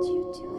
you do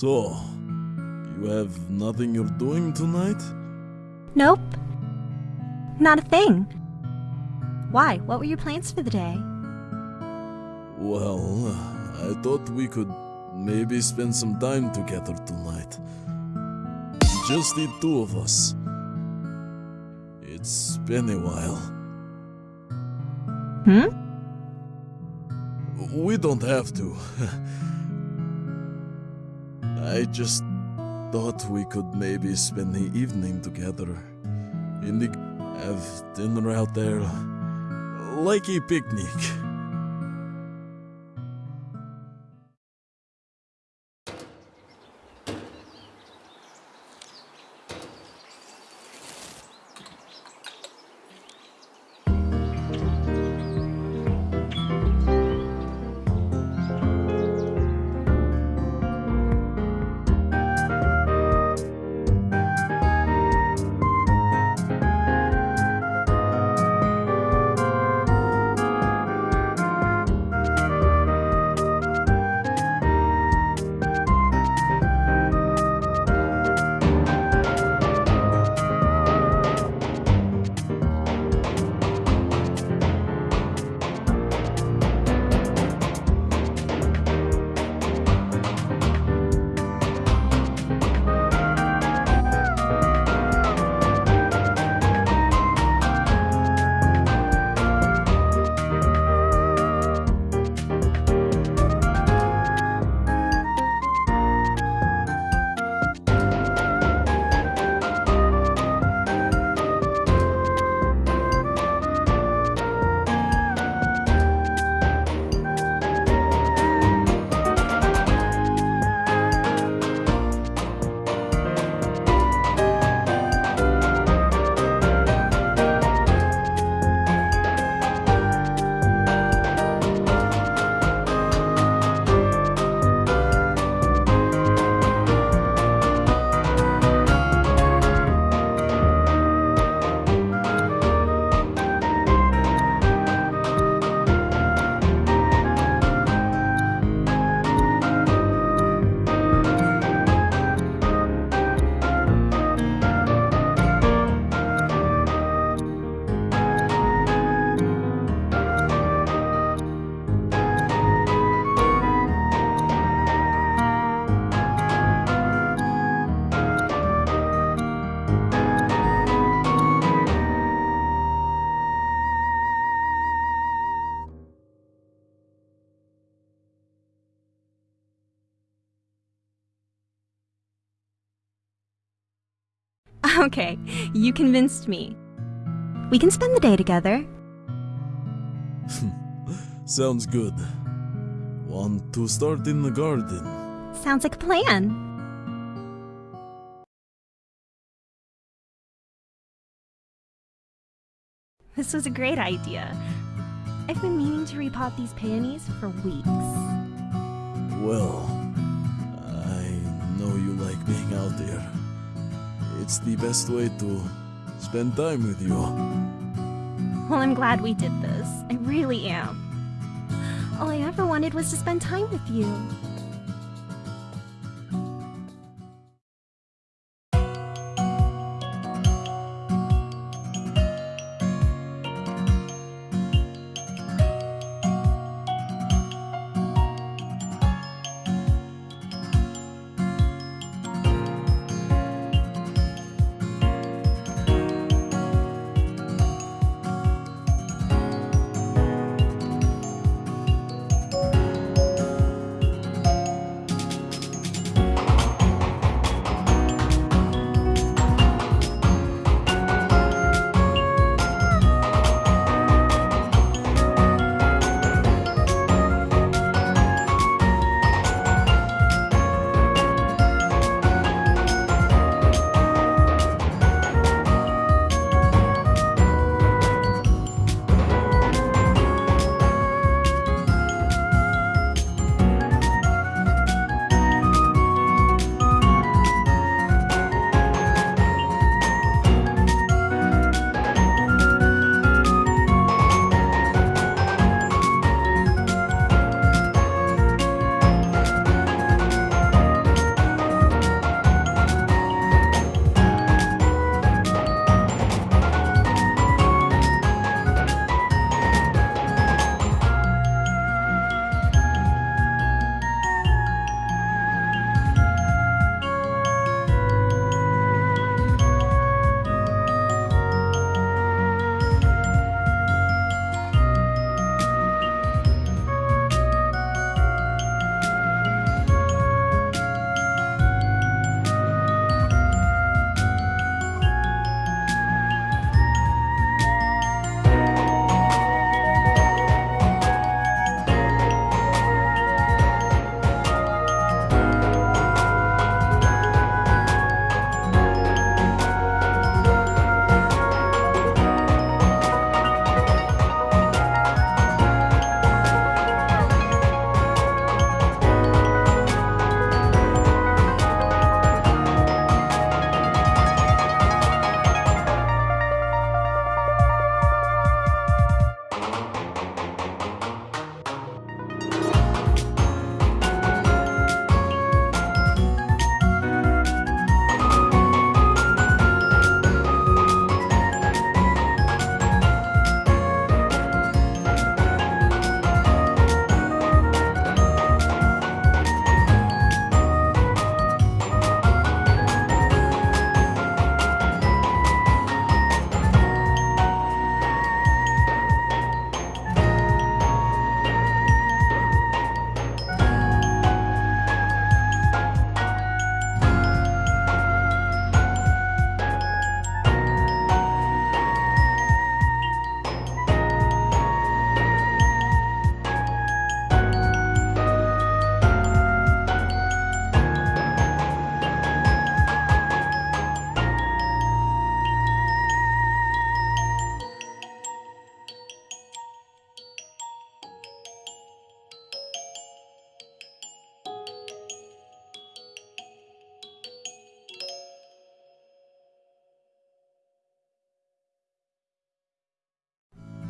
So, you have nothing you're doing tonight? Nope. Not a thing. Why? What were your plans for the day? Well, I thought we could maybe spend some time together tonight. Just the two of us. It's been a while. Hmm? We don't have to. I just thought we could maybe spend the evening together. In the have dinner out there. Like a picnic. Okay, you convinced me. We can spend the day together. Sounds good. Want to start in the garden? Sounds like a plan. This was a great idea. I've been meaning to repot these peonies for weeks. Well, I know you like being out there. It's the best way to spend time with you. Well, I'm glad we did this. I really am. All I ever wanted was to spend time with you.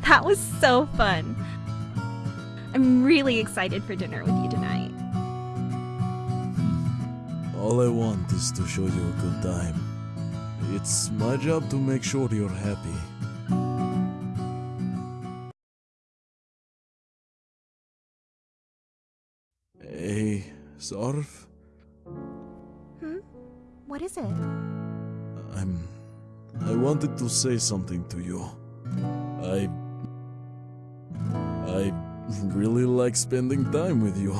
That was so fun. I'm really excited for dinner with you tonight. All I want is to show you a good time. It's my job to make sure you're happy. Hey, Sarf, Hmm? What is it? I'm. I wanted to say something to you. I. I really like spending time with you.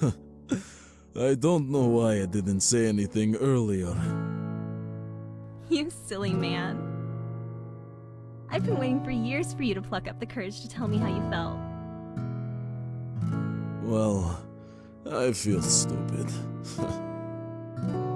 I don't know why I didn't say anything earlier. You silly man. I've been waiting for years for you to pluck up the courage to tell me how you felt. Well, I feel stupid.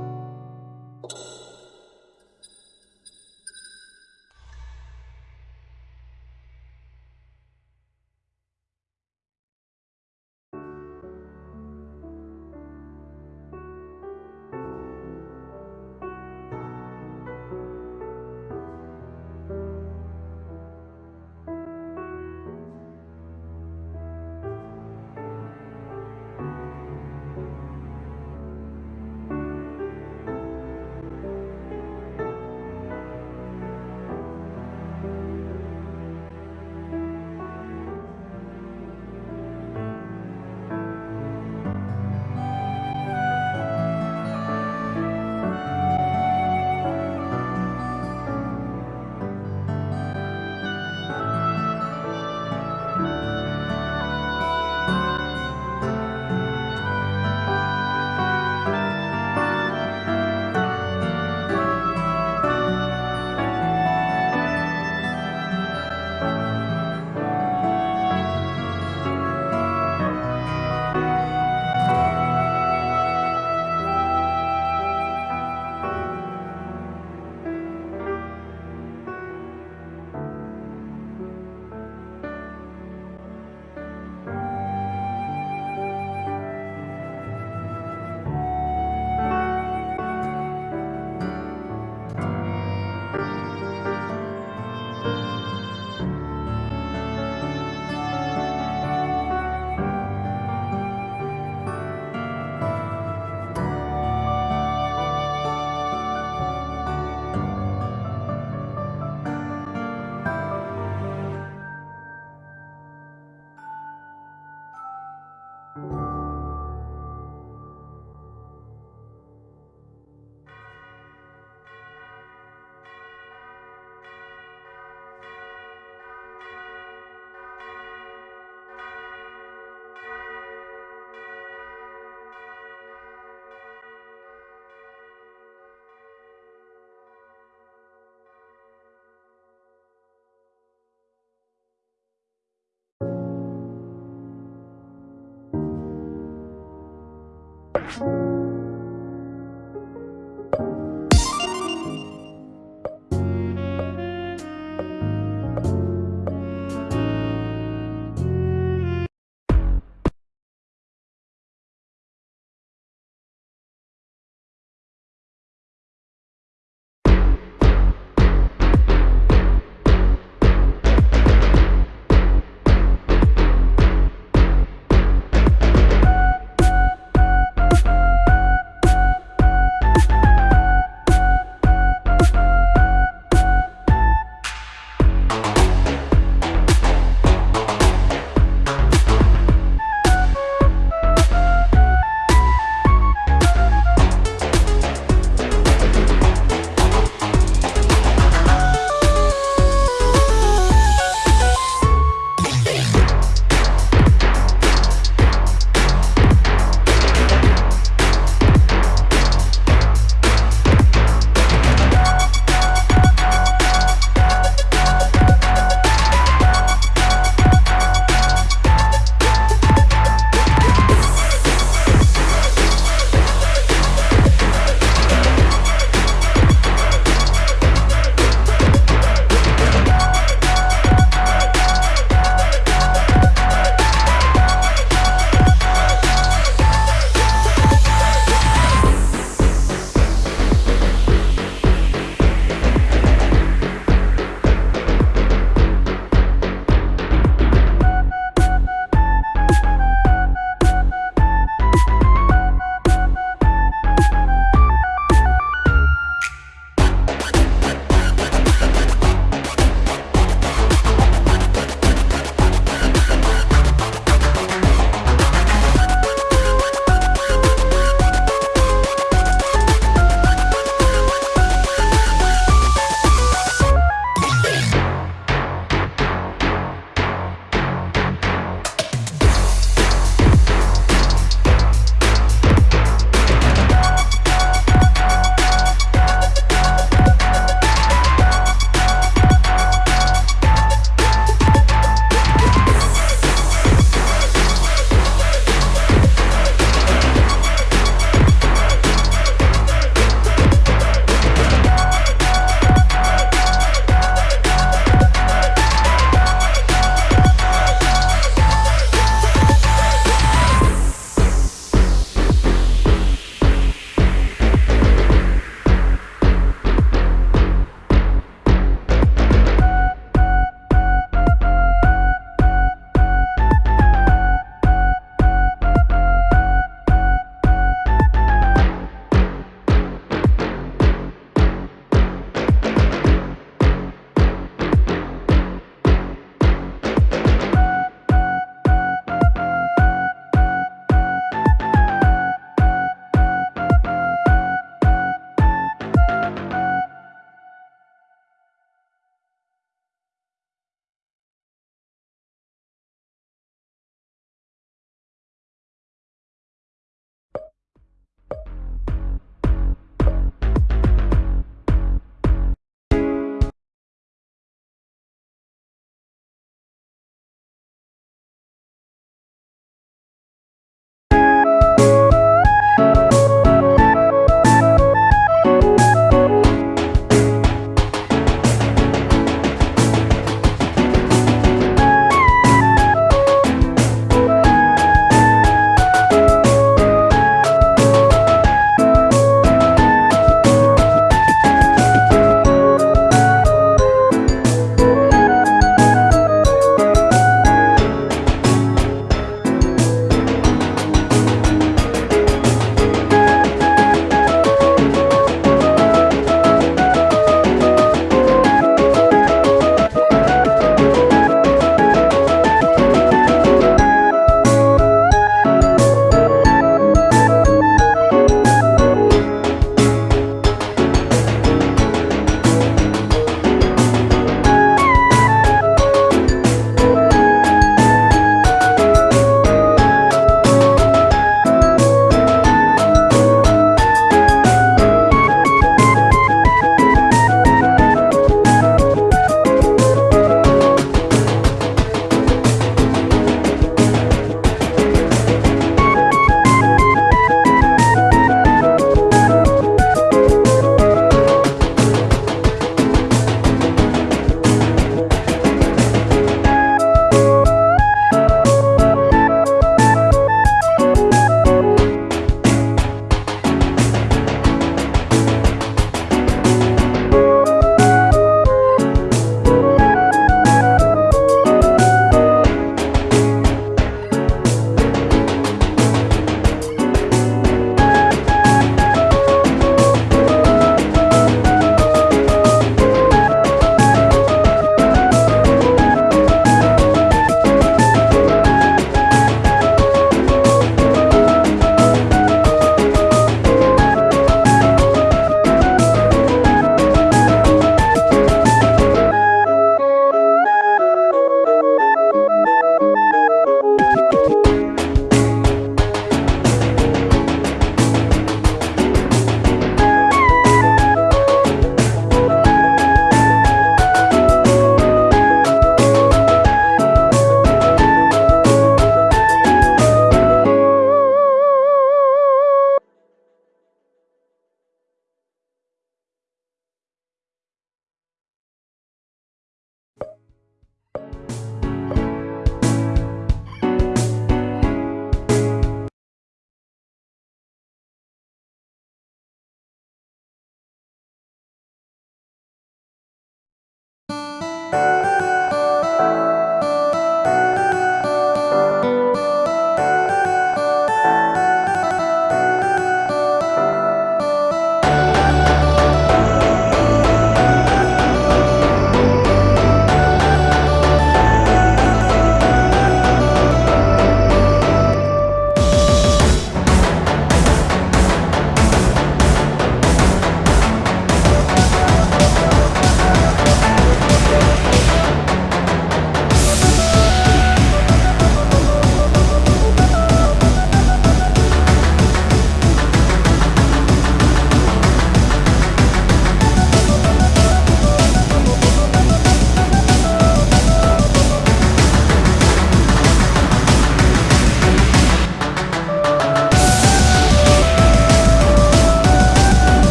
you